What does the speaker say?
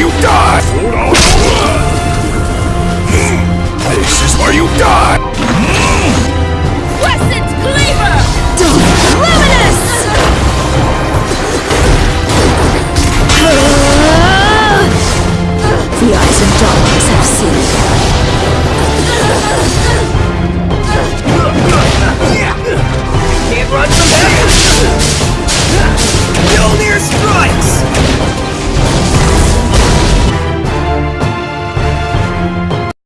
you die! This is where you die!